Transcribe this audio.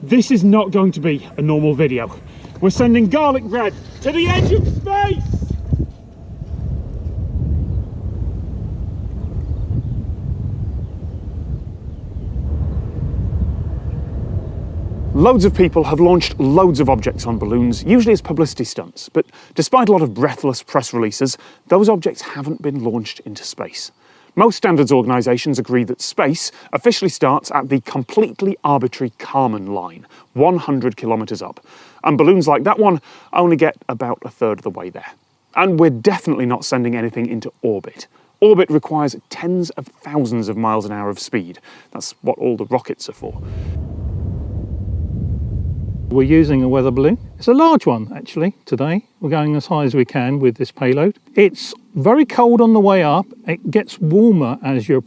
This is not going to be a normal video. We're sending garlic bread to the edge of space! Loads of people have launched loads of objects on balloons, usually as publicity stunts, but despite a lot of breathless press releases, those objects haven't been launched into space. Most standards organisations agree that space officially starts at the completely arbitrary Kármán line, 100 kilometres up, and balloons like that one only get about a third of the way there. And we're definitely not sending anything into orbit. Orbit requires tens of thousands of miles an hour of speed. That's what all the rockets are for. We're using a weather balloon. It's a large one actually today. We're going as high as we can with this payload. It's very cold on the way up. It gets warmer as you